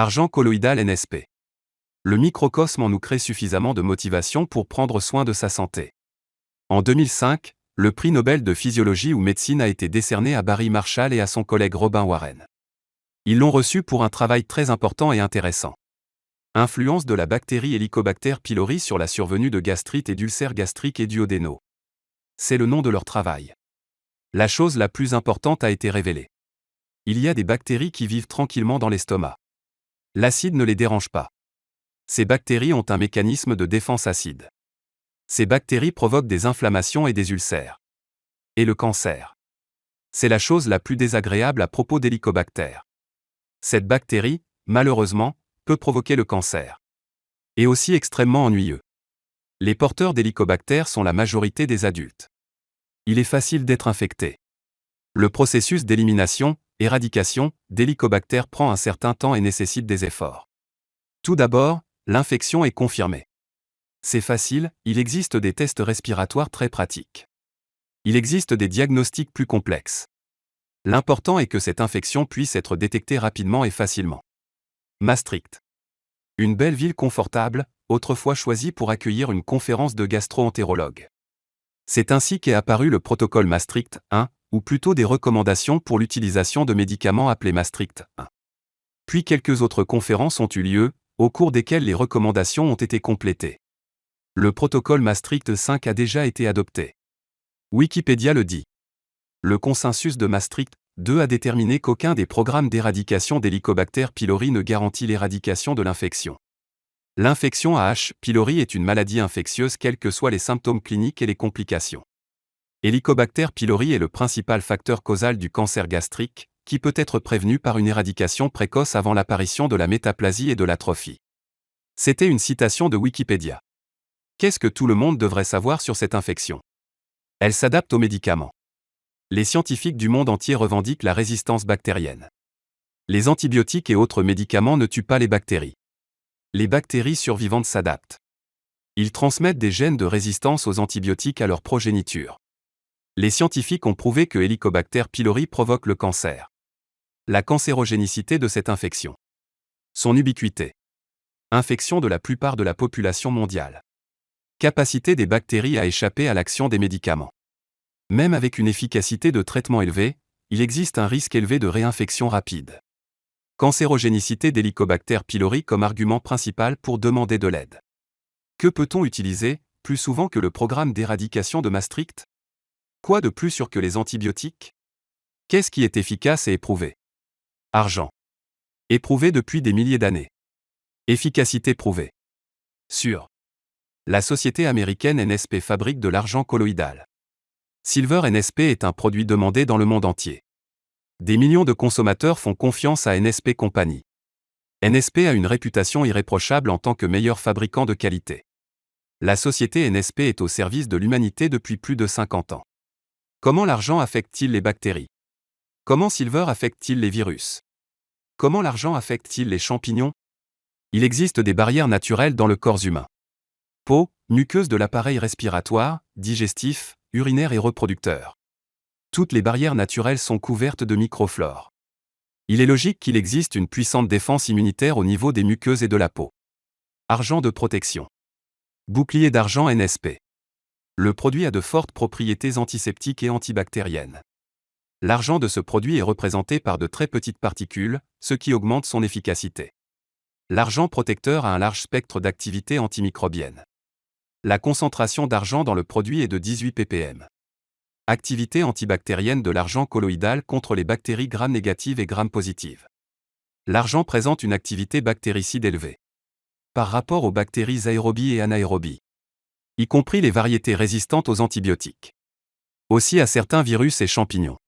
Argent colloïdal NSP. Le microcosme en nous crée suffisamment de motivation pour prendre soin de sa santé. En 2005, le prix Nobel de physiologie ou médecine a été décerné à Barry Marshall et à son collègue Robin Warren. Ils l'ont reçu pour un travail très important et intéressant. Influence de la bactérie Helicobacter pylori sur la survenue de gastrite et d'ulcères gastriques et duodénaux. C'est le nom de leur travail. La chose la plus importante a été révélée. Il y a des bactéries qui vivent tranquillement dans l'estomac. L'acide ne les dérange pas. Ces bactéries ont un mécanisme de défense acide. Ces bactéries provoquent des inflammations et des ulcères. Et le cancer. C'est la chose la plus désagréable à propos d'Helicobacter. Cette bactérie, malheureusement, peut provoquer le cancer. Et aussi extrêmement ennuyeux. Les porteurs d'hélicobacter sont la majorité des adultes. Il est facile d'être infecté. Le processus d'élimination, éradication, d'hélicobacter prend un certain temps et nécessite des efforts. Tout d'abord, l'infection est confirmée. C'est facile, il existe des tests respiratoires très pratiques. Il existe des diagnostics plus complexes. L'important est que cette infection puisse être détectée rapidement et facilement. Maastricht. Une belle ville confortable, autrefois choisie pour accueillir une conférence de gastro-entérologues. C'est ainsi qu'est apparu le protocole Maastricht 1, ou plutôt des recommandations pour l'utilisation de médicaments appelés Maastricht 1. Puis quelques autres conférences ont eu lieu, au cours desquelles les recommandations ont été complétées. Le protocole Maastricht 5 a déjà été adopté. Wikipédia le dit. Le consensus de Maastricht 2 a déterminé qu'aucun des programmes d'éradication d'Helicobacter pylori ne garantit l'éradication de l'infection. L'infection à H. pylori est une maladie infectieuse quels que soient les symptômes cliniques et les complications. Helicobacter pylori est le principal facteur causal du cancer gastrique, qui peut être prévenu par une éradication précoce avant l'apparition de la métaplasie et de l'atrophie. C'était une citation de Wikipédia. Qu'est-ce que tout le monde devrait savoir sur cette infection? Elle s'adapte aux médicaments les scientifiques du monde entier revendiquent la résistance bactérienne. Les antibiotiques et autres médicaments ne tuent pas les bactéries. Les bactéries survivantes s'adaptent. Ils transmettent des gènes de résistance aux antibiotiques à leur progéniture. Les scientifiques ont prouvé que Helicobacter pylori provoque le cancer. La cancérogénicité de cette infection. Son ubiquité. Infection de la plupart de la population mondiale. Capacité des bactéries à échapper à l'action des médicaments. Même avec une efficacité de traitement élevée, il existe un risque élevé de réinfection rapide. Cancérogénicité d'Helicobacter pylori comme argument principal pour demander de l'aide. Que peut-on utiliser, plus souvent que le programme d'éradication de Maastricht? Quoi de plus sûr que les antibiotiques? Qu'est-ce qui est efficace et éprouvé? Argent. Éprouvé depuis des milliers d'années. Efficacité prouvée. Sûr. La société américaine NSP fabrique de l'argent colloïdal. Silver NSP est un produit demandé dans le monde entier. Des millions de consommateurs font confiance à NSP Company. NSP a une réputation irréprochable en tant que meilleur fabricant de qualité. La société NSP est au service de l'humanité depuis plus de 50 ans. Comment l'argent affecte-t-il les bactéries? Comment Silver affecte-t-il les virus? Comment l'argent affecte-t-il les champignons? Il existe des barrières naturelles dans le corps humain. Peau, muqueuse de l'appareil respiratoire, digestif, urinaire et reproducteur. Toutes les barrières naturelles sont couvertes de microflore. Il est logique qu'il existe une puissante défense immunitaire au niveau des muqueuses et de la peau. Argent de protection. Bouclier d'argent NSP. Le produit a de fortes propriétés antiseptiques et antibactériennes. L'argent de ce produit est représenté par de très petites particules, ce qui augmente son efficacité. L'argent protecteur a un large spectre d'activité antimicrobienne. La concentration d'argent dans le produit est de 18 ppm. Activité antibactérienne de l'argent colloïdal contre les bactéries gram négatives et gram positives. L'argent présente une activité bactéricide élevée. Par rapport aux bactéries aérobies et anaérobies. Y compris les variétés résistantes aux antibiotiques. Aussi à certains virus et champignons.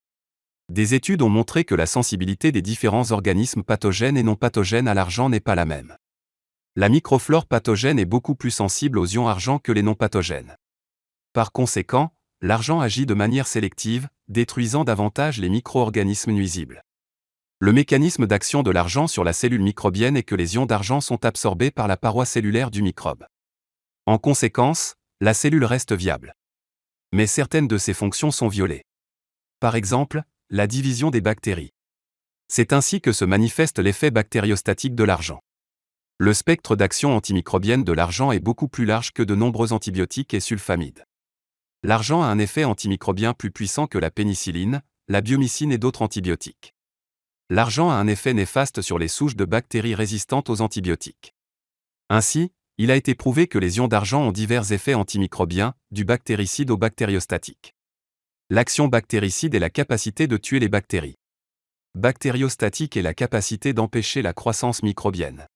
Des études ont montré que la sensibilité des différents organismes pathogènes et non pathogènes à l'argent n'est pas la même la microflore pathogène est beaucoup plus sensible aux ions argent que les non pathogènes. Par conséquent, l'argent agit de manière sélective, détruisant davantage les micro-organismes nuisibles. Le mécanisme d'action de l'argent sur la cellule microbienne est que les ions d'argent sont absorbés par la paroi cellulaire du microbe. En conséquence, la cellule reste viable. Mais certaines de ses fonctions sont violées. Par exemple, la division des bactéries. C'est ainsi que se manifeste l'effet bactériostatique de l'argent. Le spectre d'action antimicrobienne de l'argent est beaucoup plus large que de nombreux antibiotiques et sulfamides. L'argent a un effet antimicrobien plus puissant que la pénicilline, la biomycine et d'autres antibiotiques. L'argent a un effet néfaste sur les souches de bactéries résistantes aux antibiotiques. Ainsi, il a été prouvé que les ions d'argent ont divers effets antimicrobiens, du bactéricide au bactériostatique. L'action bactéricide est la capacité de tuer les bactéries. Bactériostatique est la capacité d'empêcher la croissance microbienne.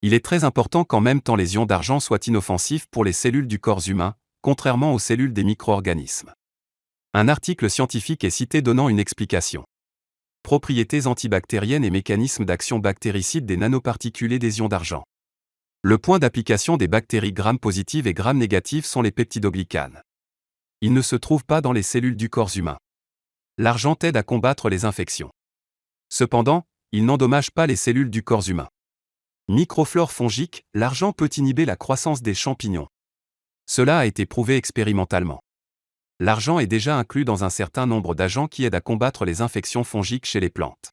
Il est très important qu'en même temps les ions d'argent soient inoffensifs pour les cellules du corps humain, contrairement aux cellules des micro-organismes. Un article scientifique est cité donnant une explication. Propriétés antibactériennes et mécanismes d'action bactéricide des nanoparticules et des ions d'argent. Le point d'application des bactéries gram positives et gram négatives sont les peptidoglycanes. Ils ne se trouvent pas dans les cellules du corps humain. L'argent aide à combattre les infections. Cependant, il n'endommage pas les cellules du corps humain. Microflore fongique, l'argent peut inhiber la croissance des champignons. Cela a été prouvé expérimentalement. L'argent est déjà inclus dans un certain nombre d'agents qui aident à combattre les infections fongiques chez les plantes.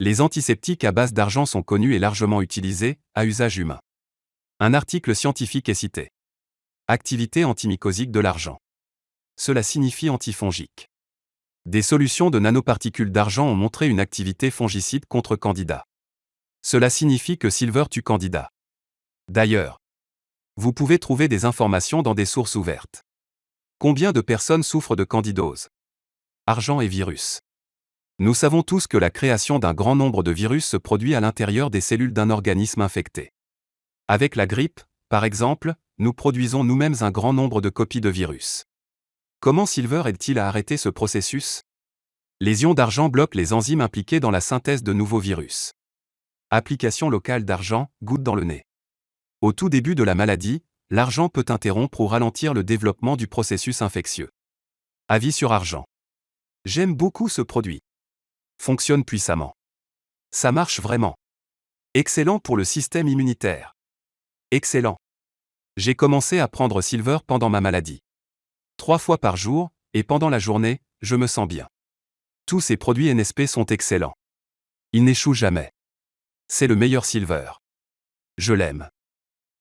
Les antiseptiques à base d'argent sont connus et largement utilisés, à usage humain. Un article scientifique est cité. Activité antimycosique de l'argent. Cela signifie antifongique. Des solutions de nanoparticules d'argent ont montré une activité fongicide contre Candida. Cela signifie que Silver tue Candida. D'ailleurs, vous pouvez trouver des informations dans des sources ouvertes. Combien de personnes souffrent de candidose? Argent et virus. Nous savons tous que la création d'un grand nombre de virus se produit à l'intérieur des cellules d'un organisme infecté. Avec la grippe, par exemple, nous produisons nous-mêmes un grand nombre de copies de virus. Comment Silver aide-t-il à arrêter ce processus? Les ions d'argent bloquent les enzymes impliquées dans la synthèse de nouveaux virus. Application locale d'argent, goutte dans le nez. Au tout début de la maladie, l'argent peut interrompre ou ralentir le développement du processus infectieux. Avis sur argent. J'aime beaucoup ce produit. Fonctionne puissamment. Ça marche vraiment. Excellent pour le système immunitaire. Excellent. J'ai commencé à prendre Silver pendant ma maladie. Trois fois par jour, et pendant la journée, je me sens bien. Tous ces produits NSP sont excellents. Ils n'échouent jamais. C'est le meilleur silver. Je l'aime.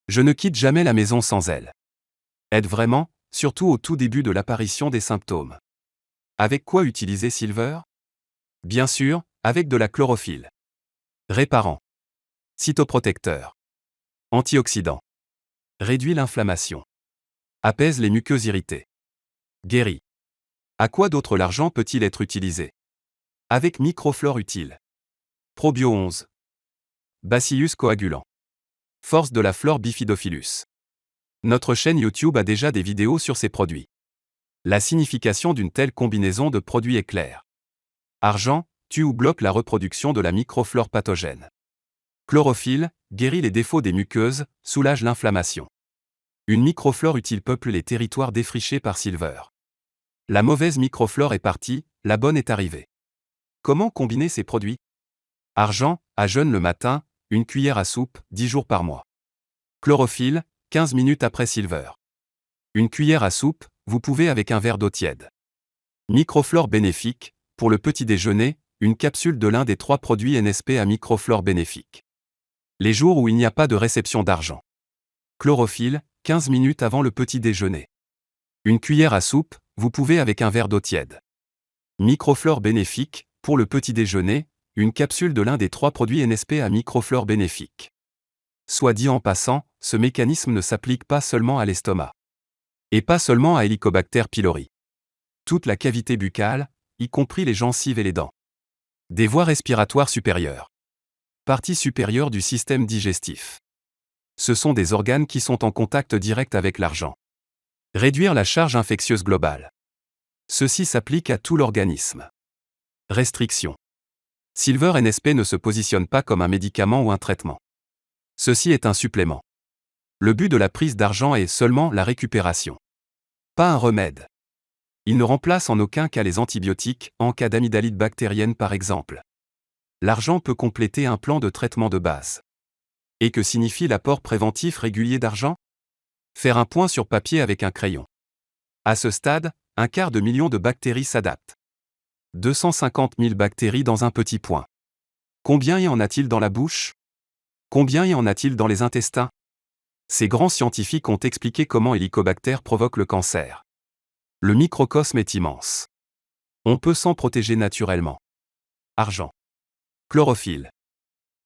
Je ne quitte jamais la maison sans elle. Aide vraiment, surtout au tout début de l'apparition des symptômes. Avec quoi utiliser silver? Bien sûr, avec de la chlorophylle. Réparant. Cytoprotecteur. Antioxydant. Réduit l'inflammation. Apaise les muqueuses irritées. Guérit. À quoi d'autre l'argent peut-il être utilisé? Avec microflore utile. Probio 11. Bacillus coagulant. Force de la flore bifidophilus. Notre chaîne YouTube a déjà des vidéos sur ces produits. La signification d'une telle combinaison de produits est claire. Argent, tue ou bloque la reproduction de la microflore pathogène. Chlorophylle, guérit les défauts des muqueuses, soulage l'inflammation. Une microflore utile peuple les territoires défrichés par Silver. La mauvaise microflore est partie, la bonne est arrivée. Comment combiner ces produits? Argent, à jeûne le matin, une cuillère à soupe, 10 jours par mois. Chlorophylle, 15 minutes après Silver. Une cuillère à soupe, vous pouvez avec un verre d'eau tiède. Microflore bénéfique, pour le petit déjeuner, une capsule de l'un des trois produits NSP à microflore bénéfique. Les jours où il n'y a pas de réception d'argent. Chlorophylle, 15 minutes avant le petit déjeuner. Une cuillère à soupe, vous pouvez avec un verre d'eau tiède. Microflore bénéfique, pour le petit déjeuner, une capsule de l'un des trois produits NSP à microflore bénéfique. Soit dit en passant, ce mécanisme ne s'applique pas seulement à l'estomac. Et pas seulement à Helicobacter pylori. Toute la cavité buccale, y compris les gencives et les dents. Des voies respiratoires supérieures. Partie supérieure du système digestif. Ce sont des organes qui sont en contact direct avec l'argent. Réduire la charge infectieuse globale. Ceci s'applique à tout l'organisme. Restriction. Silver NSP ne se positionne pas comme un médicament ou un traitement. Ceci est un supplément. Le but de la prise d'argent est seulement la récupération. Pas un remède. Il ne remplace en aucun cas les antibiotiques, en cas d'amygdalite bactérienne par exemple. L'argent peut compléter un plan de traitement de base. Et que signifie l'apport préventif régulier d'argent? Faire un point sur papier avec un crayon. À ce stade, un quart de million de bactéries s'adaptent. 250 000 bactéries dans un petit point. Combien y en a-t-il dans la bouche? Combien y en a-t-il dans les intestins? Ces grands scientifiques ont expliqué comment Helicobacter provoque le cancer. Le microcosme est immense. On peut s'en protéger naturellement. Argent. Chlorophylle.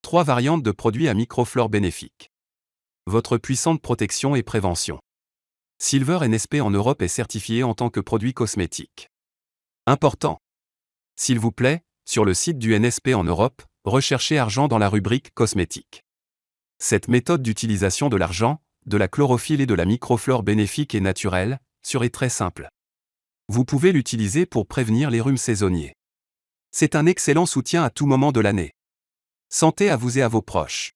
Trois variantes de produits à microflore bénéfiques. Votre puissante protection et prévention. Silver NSP en Europe est certifié en tant que produit cosmétique. Important. S'il vous plaît, sur le site du NSP en Europe, recherchez argent dans la rubrique cosmétique. Cette méthode d'utilisation de l'argent, de la chlorophylle et de la microflore bénéfique et naturelle, serait très simple. Vous pouvez l'utiliser pour prévenir les rhumes saisonniers. C'est un excellent soutien à tout moment de l'année. Santé à vous et à vos proches.